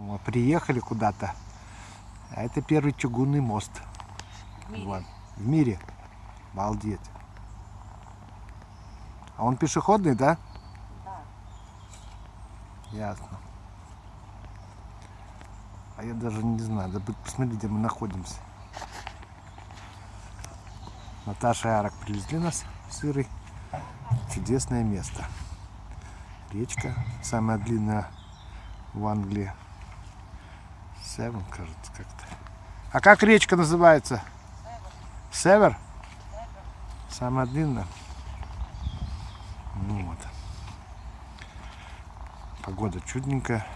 Мы приехали куда-то. А это первый чугунный мост. В мире. Вот. В мире. Обалдеть. А он пешеходный, да? Да. Ясно. А я даже не знаю. Да посмотри, где мы находимся. Наташа и Арак привезли нас Сырый. Чудесное место. Речка, самая длинная в Англии. Севен, кажется, как-то. А как речка называется? Север? Самая длинная? Ну вот. Погода чудненькая.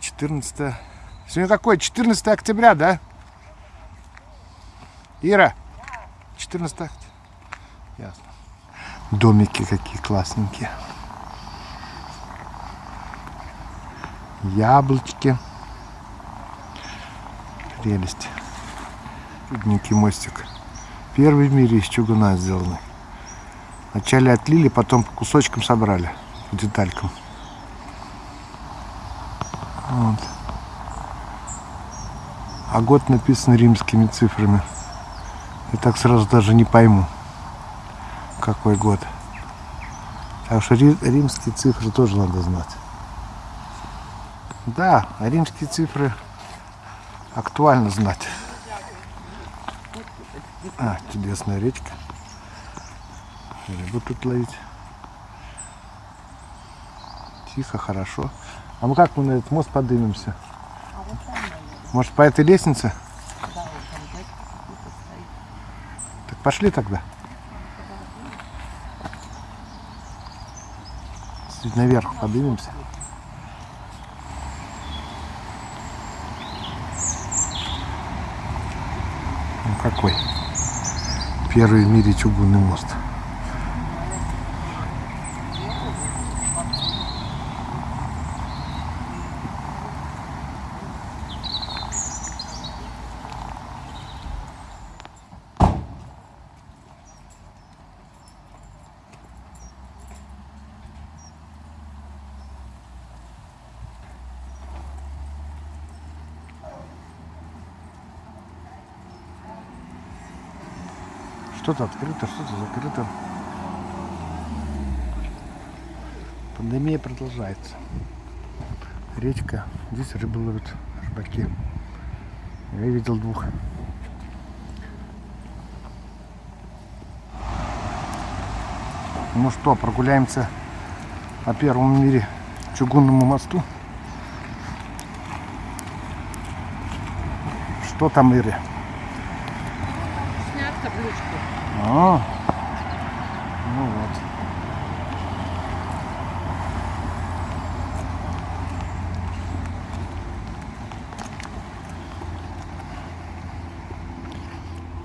14. Сегодня какое? 14 октября, да? Ира? 14 октября. Ясно. Домики какие классненькие. Яблочки. Прелесть. Чудненький мостик. Первый в мире из чугуна сделанный. Вначале отлили, потом по кусочкам собрали. По деталькам. Вот. А год написан римскими цифрами. Я так сразу даже не пойму, какой год. Так что ри- римские цифры тоже надо знать. Да, а римские цифры актуально знать. А, чудесная речка. Рыбу тут ловить. Тихо, хорошо. А мы как мы на этот мост поднимемся? Может по этой лестнице? Так пошли тогда. Наверх поднимемся. Ну какой? Первый в мире чугунный мост. Что-то открыто, что-то закрыто. Пандемия продолжается. Речка. Здесь рыбу ловят, рыбаки. Я видел двух. Ну что, прогуляемся по первому в мире чугунному мосту. Что там, Ири? А, ну вот.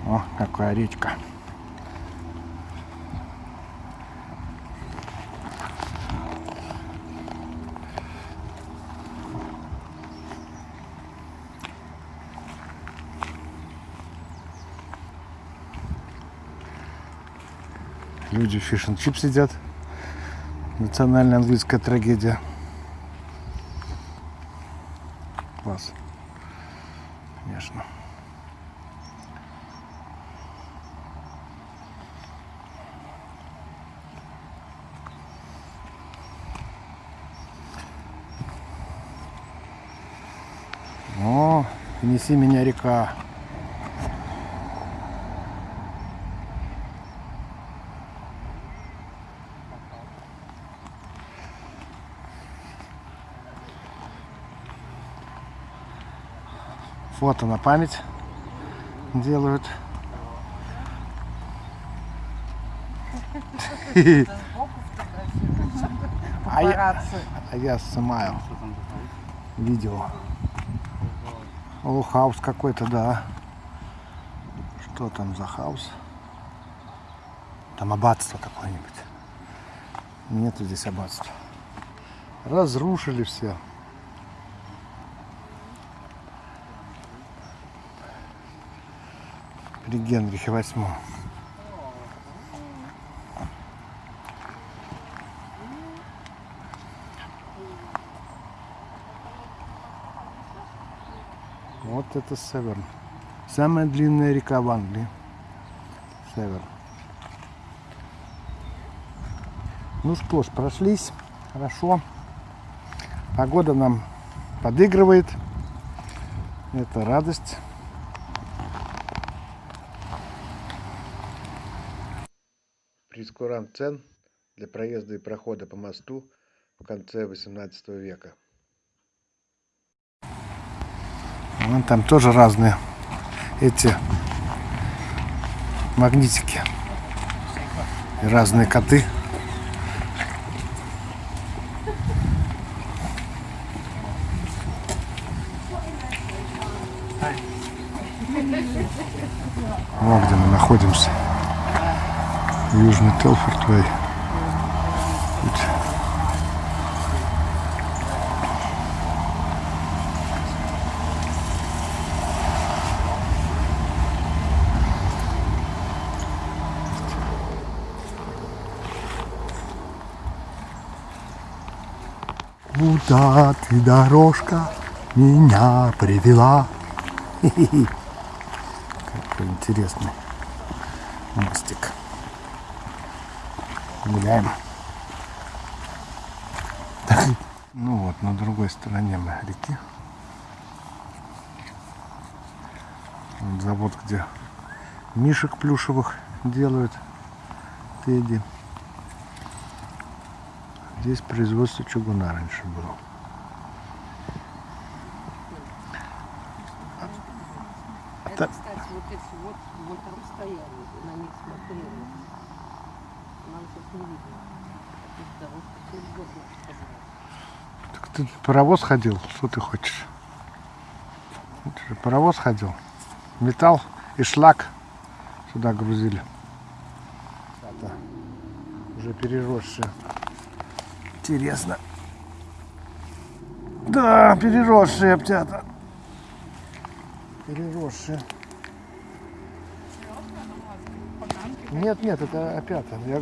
О, какая речка. Люди фиш and чип сидят. Национальная английская трагедия. Класс. Конечно. О, неси меня река. Фото на память делают. А я, а я снимаю видео. О, house какой-то, да. Что там за house? Там аббатство какое-нибудь. Нету здесь аббатства. Разрушили все. При Генрихе восьмом. Вот это Северн. Самая длинная река в Англии. Северн. Ну что ж, прошлись. Хорошо. Погода нам подыгрывает. Это радость. Прескурант цен для проезда и прохода по мосту в конце 18 века. Вон там тоже разные эти магнитики. И разные коты. Вот где мы находимся. Южный Телфорд-Вей. Тут Куда ты, дорожка, меня привела? Хи-хи-хи. Какой интересный мостик. Гуляем. Ну вот, на другой стороне мы реки. Вот завод, где мишек плюшевых делают. Тедди. Здесь производство чугуна раньше было. Это, кстати, вот эти вот, мы там стояли, на них смотрели. Так ты паровоз ходил? Что ты хочешь? Же паровоз ходил. Металл и шлак сюда грузили. Это уже переросшие. Интересно. Да, переросшие аптята. Переросшие. Нет, нет, это опята. Я